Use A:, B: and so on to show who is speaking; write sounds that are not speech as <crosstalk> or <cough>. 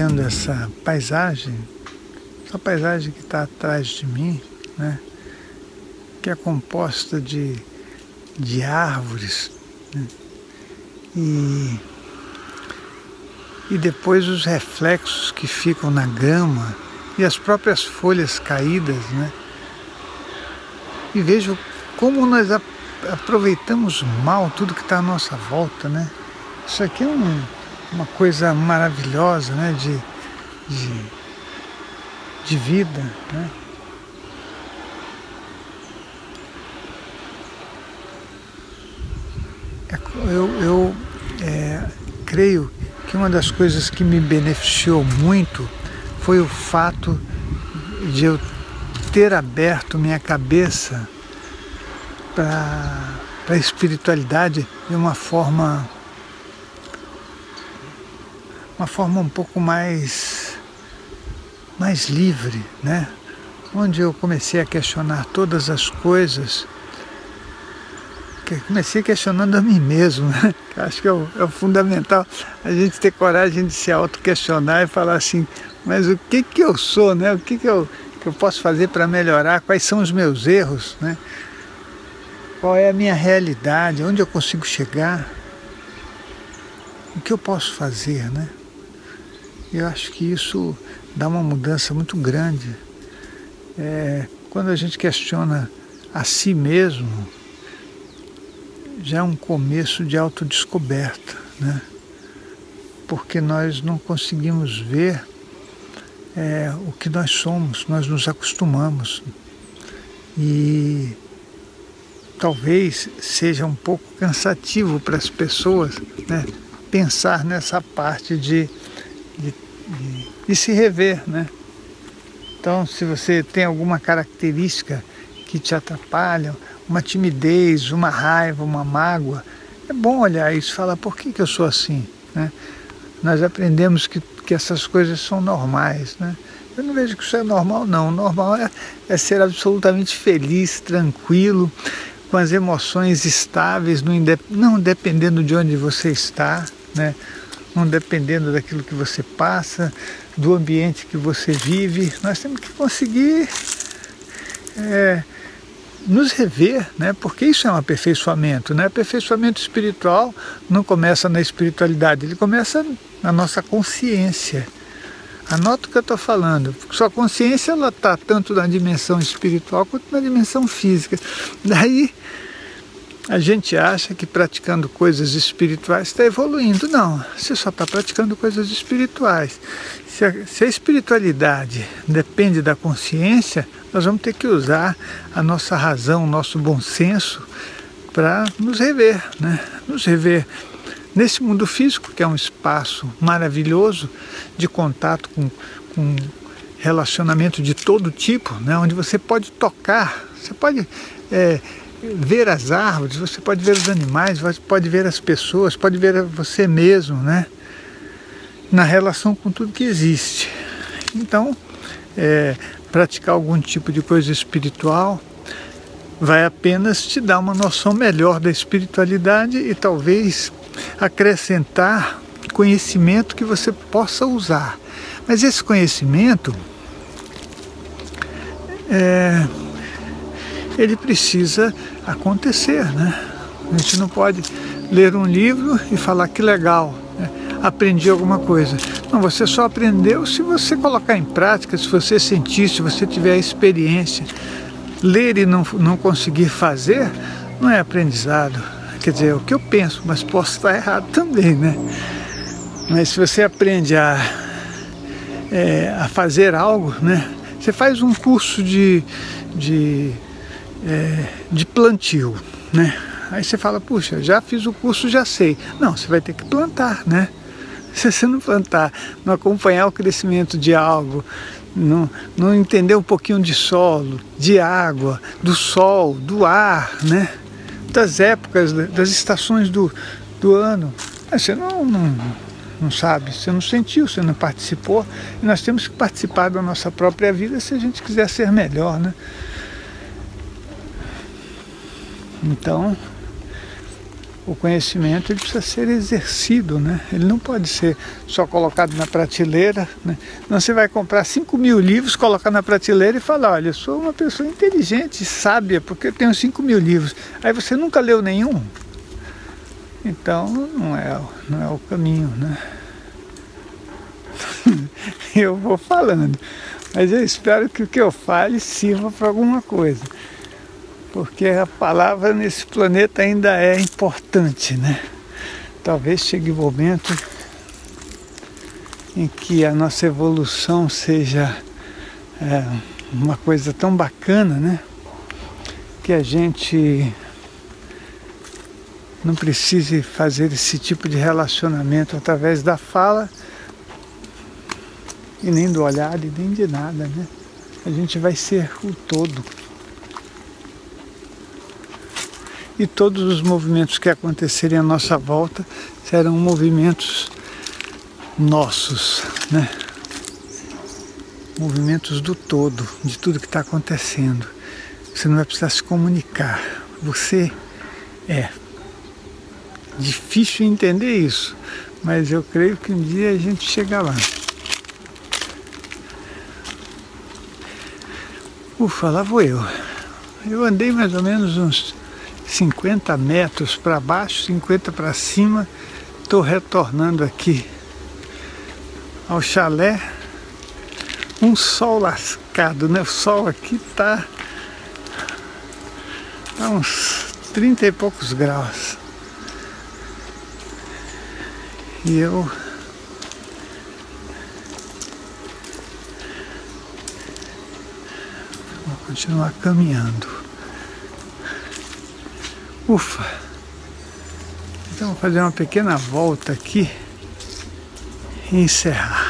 A: essa paisagem, essa paisagem que está atrás de mim, né? que é composta de, de árvores né? e, e depois os reflexos que ficam na grama e as próprias folhas caídas, né? E vejo como nós aproveitamos mal tudo que está à nossa volta, né? Isso aqui é um, uma coisa maravilhosa, né? De, de, de vida, né? É, eu, eu é, creio que uma das coisas que me beneficiou muito foi o fato de eu ter aberto minha cabeça para a espiritualidade de uma forma uma forma um pouco mais mais livre, né? Onde eu comecei a questionar todas as coisas, comecei questionando a mim mesmo, né? Acho que é o, é o fundamental a gente ter coragem de se auto-questionar e falar assim, mas o que que eu sou, né? O que que eu, que eu posso fazer para melhorar? Quais são os meus erros, né? Qual é a minha realidade? Onde eu consigo chegar? O que eu posso fazer, né? Eu acho que isso dá uma mudança muito grande. É, quando a gente questiona a si mesmo, já é um começo de autodescoberta, né? Porque nós não conseguimos ver é, o que nós somos, nós nos acostumamos. E talvez seja um pouco cansativo para as pessoas né, pensar nessa parte de, de, de, de se rever. Né? Então, se você tem alguma característica que te atrapalha, uma timidez, uma raiva, uma mágoa, é bom olhar isso e falar, por que, que eu sou assim? Né? Nós aprendemos que, que essas coisas são normais. Né? Eu não vejo que isso é normal, não. Normal é, é ser absolutamente feliz, tranquilo, com as emoções estáveis, não dependendo de onde você está, né? Não dependendo daquilo que você passa, do ambiente que você vive. Nós temos que conseguir é, nos rever, né? porque isso é um aperfeiçoamento. Né? Aperfeiçoamento espiritual não começa na espiritualidade, ele começa na nossa consciência. Anota o que eu estou falando. Sua consciência está tanto na dimensão espiritual quanto na dimensão física. Daí a gente acha que praticando coisas espirituais está evoluindo. Não, você só está praticando coisas espirituais. Se a, se a, espiritualidade depende da consciência, nós vamos ter que usar a nossa razão, o nosso bom senso para nos rever, né? nos rever nesse mundo físico, que é um espaço maravilhoso de contato com, com relacionamento de todo tipo, né? onde você pode tocar, você pode é, ver as árvores, você pode ver os animais, você pode ver as pessoas, pode ver você mesmo, né? na relação com tudo que existe. Então, é, praticar algum tipo de coisa espiritual vai apenas te dar uma noção melhor da espiritualidade e talvez acrescentar conhecimento que você possa usar. Mas esse conhecimento, é, ele precisa acontecer, né? A gente não pode ler um livro e falar que legal, né? aprendi alguma coisa. Não, você só aprendeu se você colocar em prática, se você sentir, se você tiver experiência. Ler e não, não conseguir fazer não é aprendizado. Quer dizer, é o que eu penso, mas posso estar errado também, né? Mas se você aprende a, é, a fazer algo, né? Você faz um curso de, de, é, de plantio, né? Aí você fala, puxa, já fiz o curso, já sei. Não, você vai ter que plantar, né? <laughs> Se você não plantar, não acompanhar o crescimento de algo, não, não entender um pouquinho de solo, de água, do sol, do ar, né? das épocas, das estações do, do ano. Você não, não, não sabe, você não sentiu, você não participou. E nós temos que participar da nossa própria vida se a gente quiser ser melhor, né? Então, o conhecimento ele precisa ser exercido, né? Ele não pode ser só colocado na prateleira, né? Não você vai comprar 5 mil livros, colocar na prateleira e falar, olha, eu sou uma pessoa inteligente, sábia, porque eu tenho 5 mil livros. Aí você nunca leu nenhum. Então não é, não é o caminho, né? <laughs> eu vou falando, mas eu espero que o que eu fale sirva para alguma coisa porque a palavra nesse planeta ainda é importante, né? Talvez chegue o um momento em que a nossa evolução seja é, uma coisa tão bacana, né? Que a gente não precise fazer esse tipo de relacionamento através da fala e nem do olhar e nem de nada, né? A gente vai ser o todo. E todos os movimentos que acontecerem à nossa volta serão movimentos nossos, né? movimentos do todo, de tudo que está acontecendo. Você não vai precisar se comunicar, você é. Difícil entender isso, mas eu creio que um dia a gente chega lá. Ufa, lá vou eu. Eu andei mais ou menos uns 50 metros para baixo, 50 para cima. Estou retornando aqui ao chalé. Um sol lascado, né? O sol aqui tá, tá uns 30 e poucos graus. E eu vou continuar caminhando. Ufa! Então vou fazer uma pequena volta aqui e encerrar.